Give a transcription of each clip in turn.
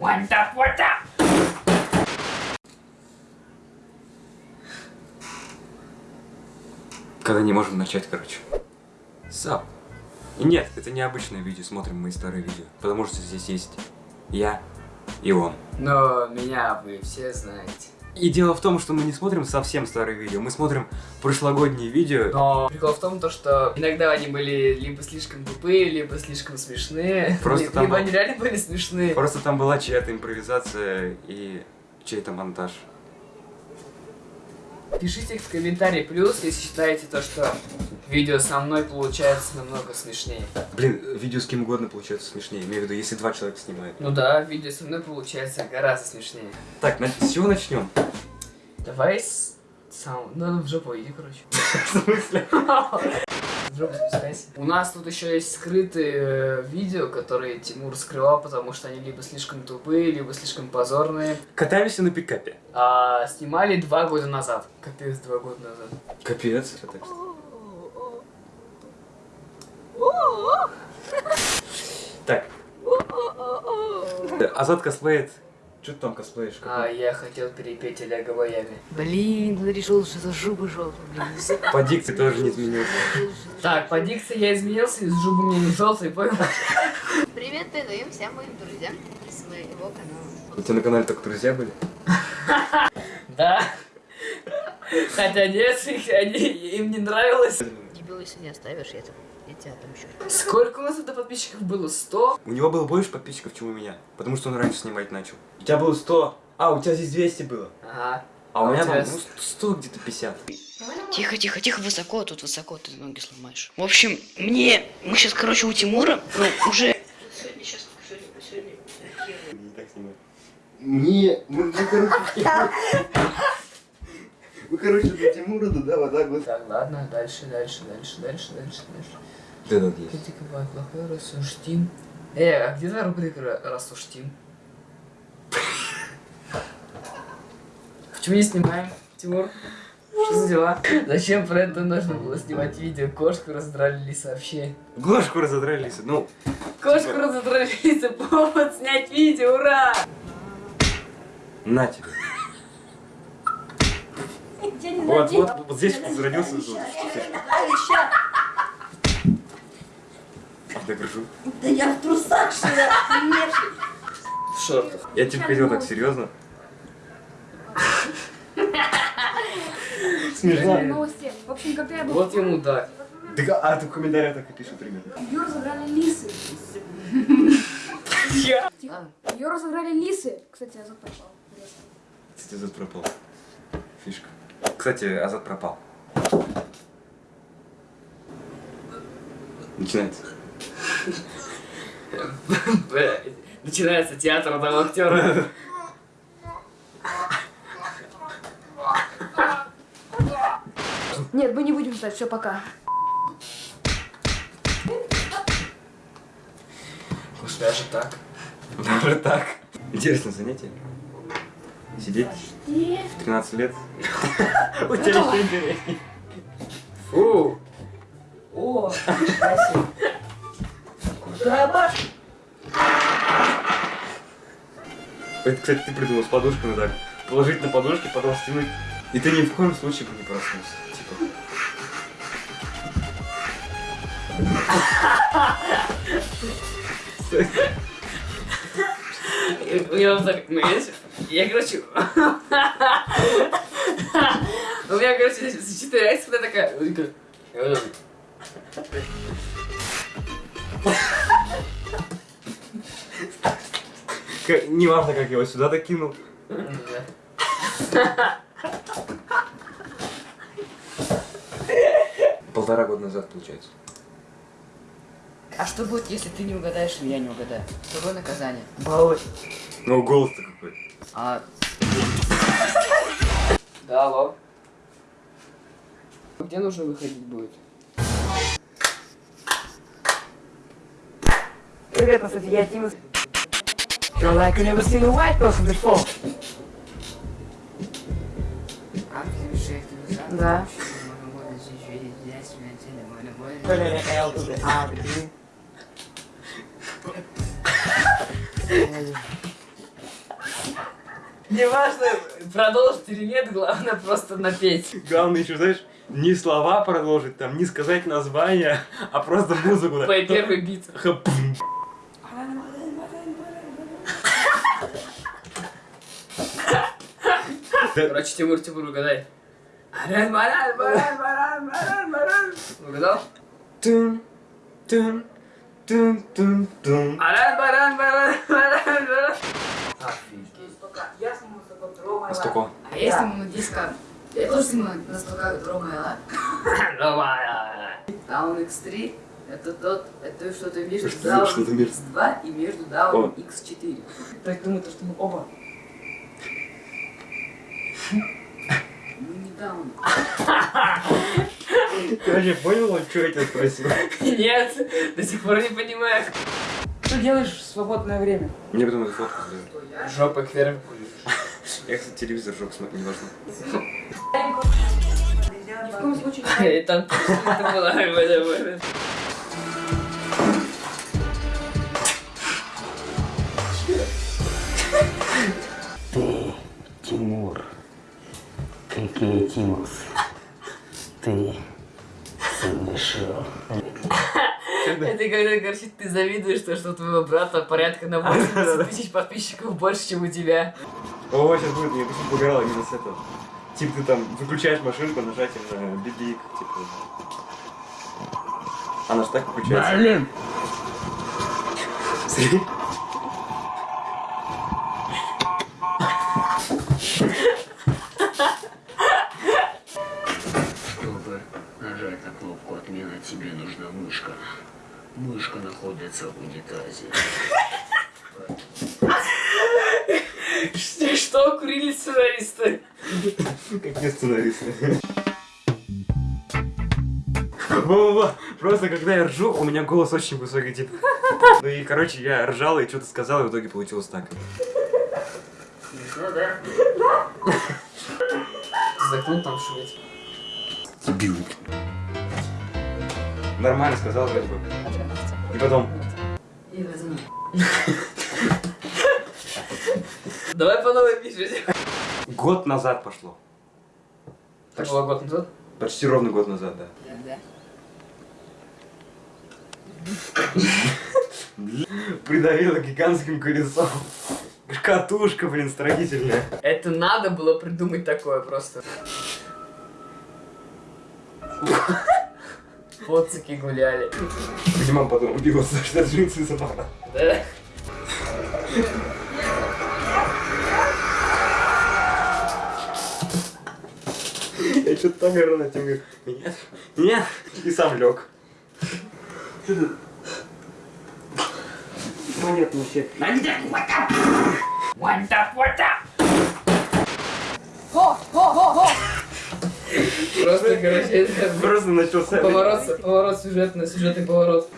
What the, what the? Когда не можем начать, короче. Сап. И нет, это не обычное видео, смотрим мои старые видео. Потому что здесь есть я и он. Но меня вы все знаете. И дело в том, что мы не смотрим совсем старые видео, мы смотрим прошлогодние видео. Но прикол в том, то, что иногда они были либо слишком тупые, либо слишком смешные. Просто Ли- там либо был- они реально были смешные. Просто там была чья-то импровизация и чей-то монтаж. Пишите в комментарии плюс, если считаете то, что видео со мной получается намного смешнее. Блин, видео с кем угодно получается смешнее. Имею в виду, если два человека снимают. Ну да, видео со мной получается гораздо смешнее. Так, на- с чего начнем? Давай с... сам... Ну, в жопу иди, короче. В смысле? У нас тут еще есть скрытые э, видео, которые Тимур скрывал, потому что они либо слишком тупые, либо слишком позорные. Катаемся на пикапе. А снимали два года назад. Капец, два года назад. Капец. Так. Азат косплеит. Что ты там косплеишь? А я хотел перепеть Олега Ваями. Блин, решил, что за жопа желтая, блин. По дикции тоже не изменился. Так, по дикции я изменился, из зубы мне не желтый, понял? Привет передаем всем моим друзьям с моего канала. У тебя на канале только друзья были? Да. Хотя нет, их- они, им не нравилось. Дебил, если не оставишь, я, я тебя отомщу. Сколько у нас это подписчиков было? 100? У него было больше подписчиков, чем у меня. Потому что он раньше снимать начал. У тебя было 100. А, у тебя здесь 200 было. Ага. А у А меня у там тебя ну, 100 где-то 50. Тихо, тихо, тихо, высоко, тут высоко, ты ноги сломаешь. В общем, мне, мы сейчас, короче, у Тимура, ну, уже... Сегодня, сейчас, сегодня, сегодня. Не так снимать. Не, мы, короче... Мы, короче, до Тимура, да, вот так вот. Так, ладно, дальше, дальше, дальше, дальше, дальше, дальше. Да, да, есть. Критика бывает плохой, рассуждим. Э, а где твоя рубрика «Ра- рассуждим? Почему не снимаем, Тимур? Что за дела? Зачем про это нужно было снимать видео? Кошку раздрали лиса вообще. Глажку разодрали, лиса. Ну, Кошку разодрали лиса, повод снять видео, ура! на тебе. Вот, вот, вот здесь зародился звук. Докажу. Да я в трусах, что ли? В шортах. Я типа хотел так серьезно. Смешно. Новости. В общем, когда я был Вот ему да. Так, а ты в комментариях так и пишут примерно. ее разыграли лисы. Ее разыграли лисы. Кстати, Азот пропал. Кстати, Азат пропал. Фишка. Кстати, Азат пропал. Начинается. Начинается театр одного актера. Нет, мы не будем ждать, все, пока. Уж даже так. Даже так. Интересное занятие. Сидеть в 13 лет. У тебя еще интереснее. Фу. О, спасибо. Это, кстати, ты придумал с подушками так. Положить на подушки, потом стянуть. И ты ни в коем случае бы не проснулся. Типа. У меня вот так, ну, я, я, короче, у меня, короче, сочетается вот такая, я. Как- Неважно, как я его сюда докинул. Полтора года назад, получается. А что будет, если ты не угадаешь, или я не угадаю? Какое наказание? Балуй. Ну, голос-то какой. А Да, алло. Где нужно выходить будет? Привет, кстати, я Тим. You're like you never seen a white person before. Да. А, ты. Неважно, продолжить или нет, главное просто напеть. Главное еще, знаешь, не слова продолжить, там, не сказать название, а просто музыку. Твой первый бит. Хапум. Короче, Тимур, Тимур, угадай. Аран, баран, баран, баран, баран, баран. Угадал? Тун, тун, тун, тун, тун. Аран, баран, баран, баран, баран. Офигеть. А? А сниму на диско. Я тоже сниму на столько Ромео. Давай. Down X3 это тот, это что-то между Down между- X2 и между Down О. X4. Так думаю, то, что мы оба. Мы не Down. Ты вообще понял, он, что я тебя спросил? Нет, до сих пор не понимаю. Что делаешь в свободное время? Мне потом эту фотку сделать. Жопа кверх. Я, кстати, телевизор жёг смотреть не должен. Ни в коем случае не там это было. Давай. Ты, Тимур, какие Тимус, ты совершил Это когда, короче, ты завидуешь, то, что у твоего брата порядка на 80 тысяч подписчиков больше, чем у тебя. О, сейчас будет, мне почему погорало именно с этого. Типа ты там выключаешь машинку нажатием на бибик, типа. Она же так выключается. Блин! Мышка находится в унитазе. Что, что курили сценаристы? Как не сценарист. Во-во-во, просто когда я ржу, у меня голос очень высокий, типа. Ну и, короче, я ржал и что-то сказал, и в итоге получилось так. Закон там шуметь. Дебил. Нормально сказал вроде бы. И потом, И возьми. Давай по новой пишите. год назад пошло. Так было год назад? Почти ровно год назад, да. Да. Придавило гигантским колесом. Катушка, блин, строительная. Это надо было придумать такое просто. Поцики гуляли. Где мама потом убила, что джинсы забрала. Да? Я что-то так ору на тем, говорю, нет, нет, и сам лег. Понятно все. Хо, Просто, короче, это Просто начался. поворот, поворот сюжетный, сюжетный поворот.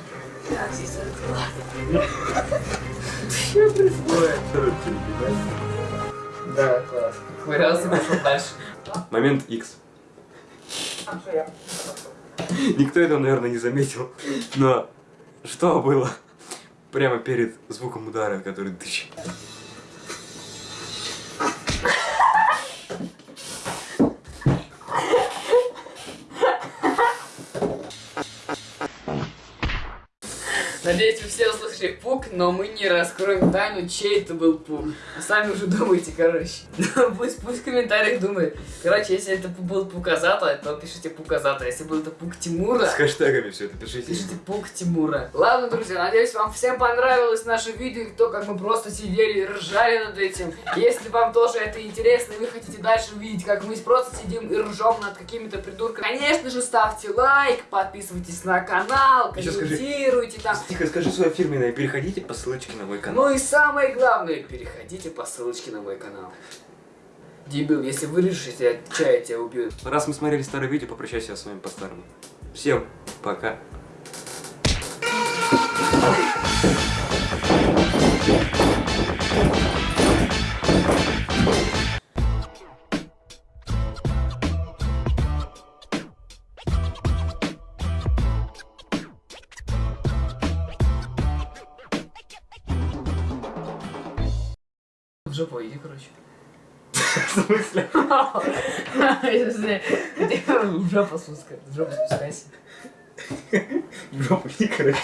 Да, класс. Хвырялся, пошел дальше. Момент X. Никто этого, наверное, не заметил. Но что было прямо перед звуком удара, который тыщ. Надеюсь, вы все услышали пук, но мы не раскроем тайну, чей это был пук. А сами уже думайте, короче. Ну, пусть, пусть в комментариях думает. Короче, если это был пуказата, то пишите пуказата. Если был это пук Тимура, С хэштегами все это пишите. пишите пук Тимура. Ладно, друзья, надеюсь, вам всем понравилось наше видео, и то, как мы просто сидели и ржали над этим. Если вам тоже это интересно, и вы хотите дальше увидеть, как мы просто сидим и ржем над какими-то придурками, конечно же, ставьте лайк, подписывайтесь на канал, комментируйте там. Тихо, скажи свое фирменное, переходите по ссылочке на мой канал. Ну и самое главное, переходите по ссылочке на мой канал. Дебил, если вырежешь, я чай тебя убью. Раз мы смотрели старое видео, попрощайся с вами по-старому. Всем пока. жопу иди, короче. В смысле? Спускай, жопу спускайся. В жопу не, короче.